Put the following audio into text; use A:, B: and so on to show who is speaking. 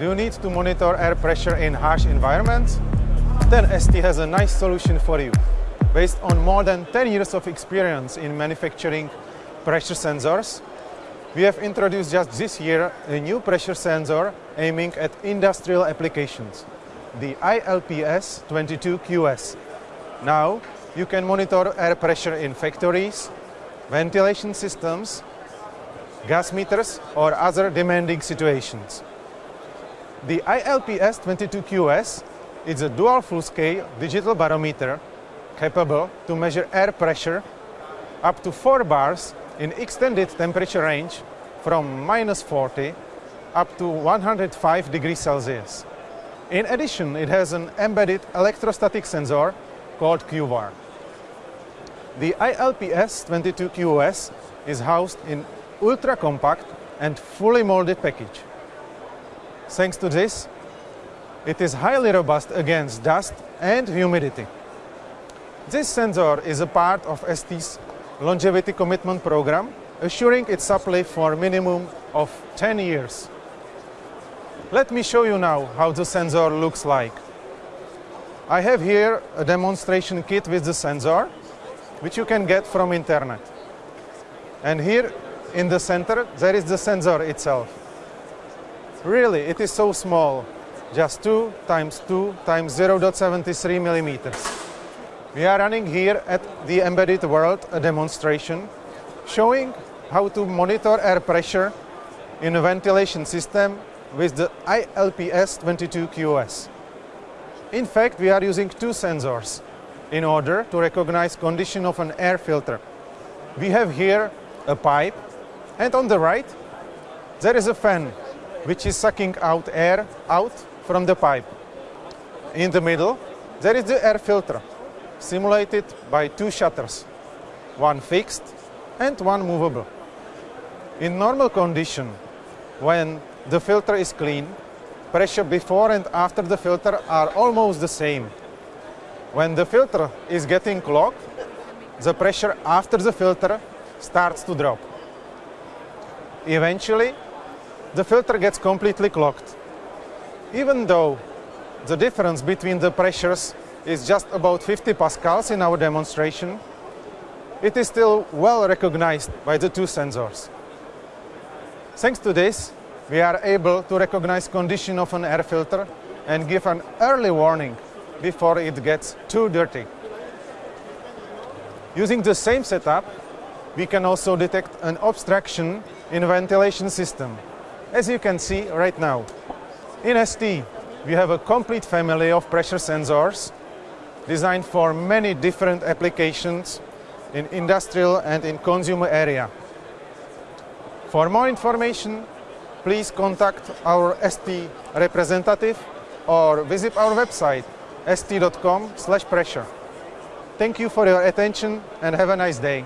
A: Do you need to monitor air pressure in harsh environments? Then ST has a nice solution for you. Based on more than 10 years of experience in manufacturing pressure sensors, we have introduced just this year a new pressure sensor aiming at industrial applications, the ILPS22QS. Now, you can monitor air pressure in factories, ventilation systems, gas meters or other demanding situations. The ILPS22QS is a dual full-scale digital barometer capable to measure air pressure up to 4 bars in extended temperature range from minus 40 up to 105 degrees Celsius. In addition, it has an embedded electrostatic sensor called QVAR. The ILPS22QS is housed in ultra-compact and fully molded package. Thanks to this, it is highly robust against dust and humidity. This sensor is a part of ST's longevity commitment program, assuring its supply for a minimum of 10 years. Let me show you now how the sensor looks like. I have here a demonstration kit with the sensor, which you can get from internet. And here in the center, there is the sensor itself. Really, it is so small, just 2 times 2 times 0.73 millimeters. We are running here at the Embedded World a demonstration showing how to monitor air pressure in a ventilation system with the ILPS22QS. In fact, we are using two sensors in order to recognize condition of an air filter. We have here a pipe and on the right there is a fan which is sucking out air out from the pipe. In the middle, there is the air filter, simulated by two shutters, one fixed and one movable. In normal condition, when the filter is clean, pressure before and after the filter are almost the same. When the filter is getting clogged, the pressure after the filter starts to drop. Eventually, the filter gets completely clogged. Even though the difference between the pressures is just about 50 pascals in our demonstration, it is still well recognized by the two sensors. Thanks to this, we are able to recognize condition of an air filter and give an early warning before it gets too dirty. Using the same setup, we can also detect an obstruction in ventilation system as you can see right now. In ST, we have a complete family of pressure sensors designed for many different applications in industrial and in consumer area. For more information, please contact our ST representative or visit our website st.com pressure. Thank you for your attention and have a nice day.